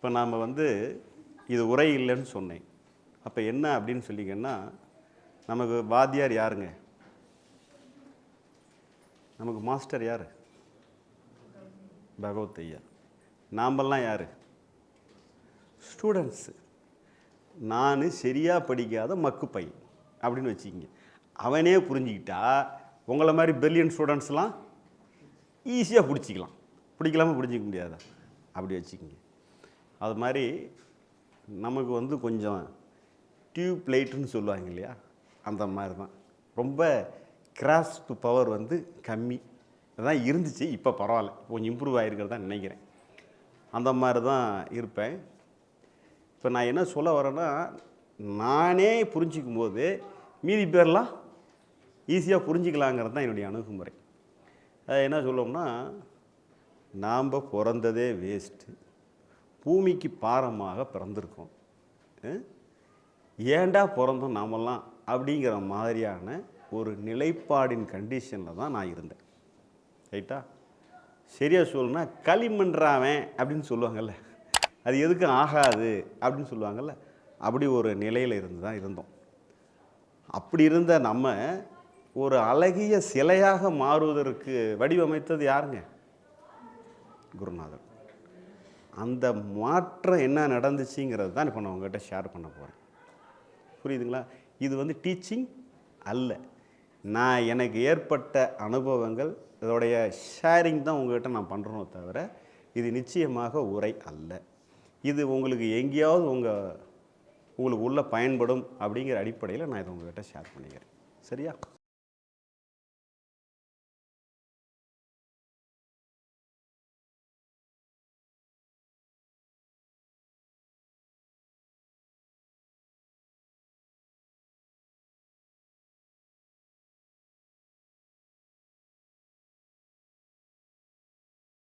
இப்போ நாம் வந்து இது உரை இல்லைன்னு சொன்னேன். அப்போ என்ன அப்படின்னு சொல்லிங்கன்னா நமக்கு வாத்தியார் யாருங்க? நமக்கு மாஸ்டர் யார்? பகவத் ஐயா நாமெல்லாம் யார்? ஸ்டூடெண்ட்ஸு. நான் சரியாக படிக்காத மக்கு பையன் அப்படின்னு வச்சுக்கிங்க. அவனே புரிஞ்சுக்கிட்டா உங்களை மாதிரி பிரில்லியன் ஸ்டூடெண்ட்ஸ்லாம் ஈஸியாக பிடிச்சிக்கலாம். பிடிக்கலாமல் புரிஞ்சிக்க முடியாதா? அப்படி வச்சுக்கிங்க. அது மாதிரி நமக்கு வந்து கொஞ்சம் டியூப் லைட்டுன்னு சொல்லுவாங்க இல்லையா? அந்த மாதிரி தான். ரொம்ப கிராஸ்ப் பவர் வந்து கம்மி. தான் இருந்துச்சு இப்போ பரவாயில்ல. கொஞ்சம் இம்ப்ரூவ் ஆகிருக்கிறதா நினைக்கிறேன். அந்த மாதிரி தான் இருப்பேன். இப்போ நான் என்ன சொல்ல வரேன்னா நானே புரிஞ்சிக்கும் போது மீதி பேர்லாம் ஈஸியாக புரிஞ்சிக்கலாங்கிறது தான் என்னுடைய அணுகுமுறை. என்ன சொல்லுவோம்னா நாம் பிறந்ததே வேஸ்ட்டு பூமிக்கு பாரமாக பிறந்திருக்கோம். ஏண்டா பிறந்தோம் நாமெல்லாம்? அப்படிங்கிற மாதிரியான ஒரு நிலைப்பாடின் கண்டிஷனில் தான் நான் இருந்தேன். ரைட்டா? சரியாக சொல்லணும்னா களிமண்றாவன் அப்படின்னு சொல்லுவாங்கள்ல அது எதுக்கும் ஆகாது அப்படின்னு சொல்லுவாங்கள்ல அப்படி ஒரு நிலையில் இருந்து தான் இருந்தோம். அப்படி இருந்த நம்ம ஒரு அழகிய சிலையாக மாறுவதற்கு வடிவமைத்தது யாருங்க? குருநாதர். அந்த மாற்றம் என்ன நடந்துச்சுங்கிறது தான் இப்போ நான் உங்கள்கிட்ட ஷேர் பண்ண போகிறேன் புரியுதுங்களா? இது வந்து டீச்சிங் அல்ல. நான் எனக்கு ஏற்பட்ட அனுபவங்கள் இதோடைய ஷேரிங் தான் உங்கள்கிட்ட நான் பண்ணுறோம் தவிர இது நிச்சயமாக உரை அல்ல. இது உங்களுக்கு எங்கேயாவது உங்கள் உங்களுக்கு உள்ள பயன்படும் அப்படிங்கிற அடிப்படையில் நான் இதை உங்கள்கிட்ட ஷேர் பண்ணிக்கிறேன். சரியா?